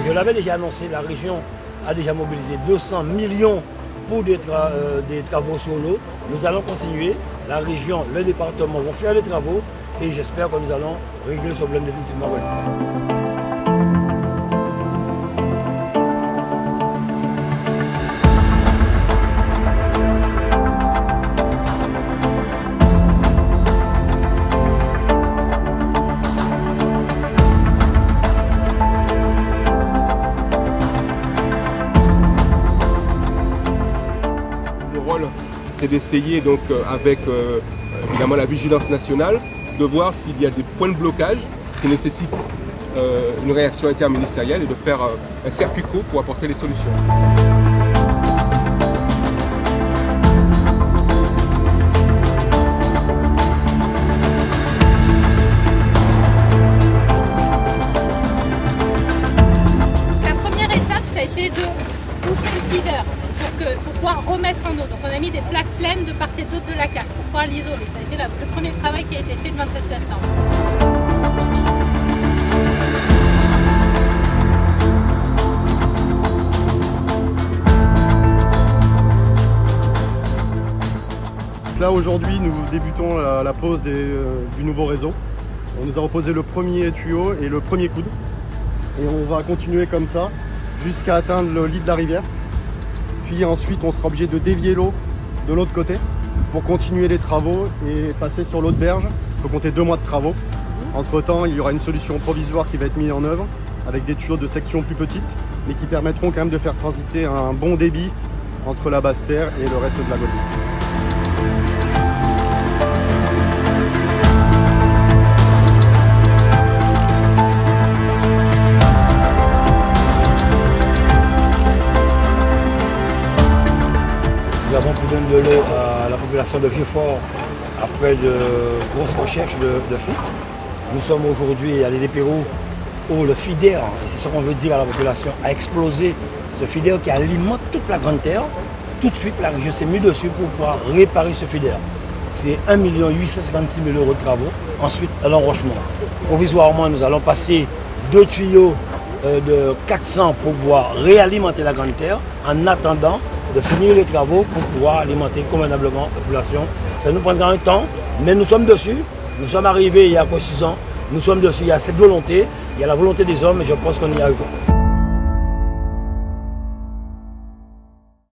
Je l'avais déjà annoncé, la région a déjà mobilisé 200 millions pour des, euh, des travaux sur l'eau. Nous allons continuer. La région, le département vont faire les travaux et j'espère que nous allons régler ce problème définitivement. C'est d'essayer donc euh, avec euh, évidemment la vigilance nationale de voir s'il y a des points de blocage qui nécessitent euh, une réaction interministérielle et de faire un circuit court pour apporter les solutions. Feeder pour, pouvoir remettre en eau. Donc on a mis des plaques pleines de part et d'autre de la carte pour pouvoir l'isoler. Ça a été le premier travail qui a été fait le 27 septembre. Là aujourd'hui nous débutons la, pose euh, du nouveau réseau. On nous a reposé le premier tuyau et le premier coude. Et on va continuer comme ça jusqu'à atteindre le lit de la rivière ensuite, on sera obligé de dévier l'eau de l'autre côté pour continuer les travaux et passer sur l'autre berge. Il faut compter deux mois de travaux. Entre temps, il y aura une solution provisoire qui va être mise en œuvre avec des tuyaux de section plus petites, mais qui permettront quand même de faire transiter un bon débit entre la basse terre et le reste de la Guadeloupe. Donner de l'eau à la population de Vieux-Fort après de grosses recherches de, de. Nous sommes aujourd'hui à l'île des où le FIDER, et c'est ce qu'on veut dire à la population, a explosé. Ce FIDER qui alimente toute la Grande Terre. Tout de suite, la région s'est mise dessus pour pouvoir réparer ce FIDER. C'est 1 856 000 euros de travaux. Ensuite, l'enrochement. Provisoirement, nous allons passer deux tuyaux euh, de 400 pour pouvoir réalimenter la Grande Terre en attendant de finir les travaux pour pouvoir alimenter convenablement la population. Ça nous prendra un temps, mais nous sommes dessus. Nous sommes arrivés il y a quoi 6 ans. Nous sommes dessus. Il y a cette volonté, il y a la volonté des hommes et je pense qu'on y arrivera.